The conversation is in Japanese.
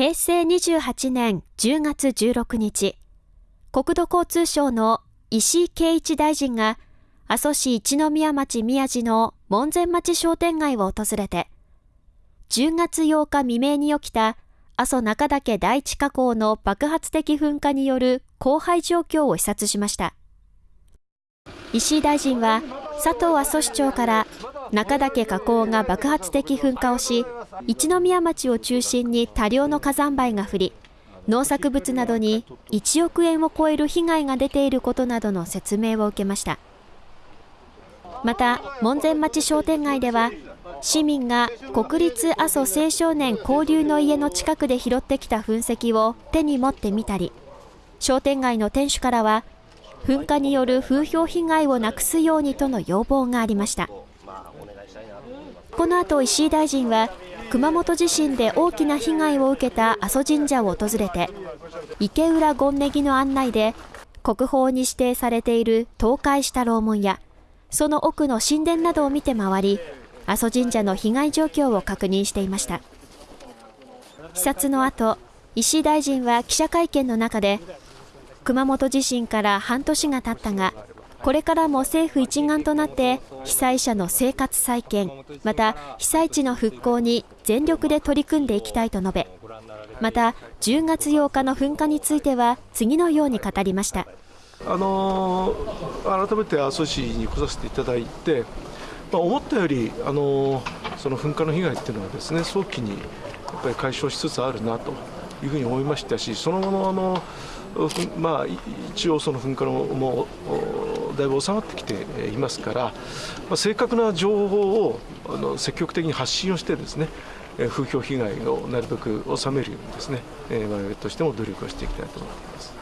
平成28年10月16日、国土交通省の石井啓一大臣が、阿蘇市一宮町宮地の門前町商店街を訪れて、10月8日未明に起きた阿蘇中岳第一火口の爆発的噴火による荒廃状況を視察しました。石井大臣は佐藤阿蘇市長から中岳火口が爆発的噴火をし一宮町を中心に多量の火山灰が降り農作物などに1億円を超える被害が出ていることなどの説明を受けました。また門前町商店街では市民が国立阿蘇青少年交流の家の近くで拾ってきた噴石を手に持ってみたり商店街の店主からは噴火による風評被害をなくすようにとの要望がありました。この後石井大臣は熊本地震で大きな被害を受けた阿蘇神社を訪れて池浦権ネギの案内で国宝に指定されている倒壊した楼門やその奥の神殿などを見て回り阿蘇神社の被害状況を確認していました。視察の後石井大臣は記者会見の中で熊本地震から半年が経ったがこれからも政府一丸となって被災者の生活再建また被災地の復興に全力で取り組んでいきたいと述べまた10月8日の噴火については次のように語りました。あの改めて阿蘇市に来させていただいて、まあ、思ったより、あのその噴火の被害っていうのはですね早期にやっぱり解消しつつあるなというふうに思いましたしその後のあのまあ、一応その噴火のもうだいぶ収まってきていますから、まあ、正確な情報をあの積極的に発信をしてですね風評被害をなるべく収めるようにですね我々としても努力をしていきたいと思っています。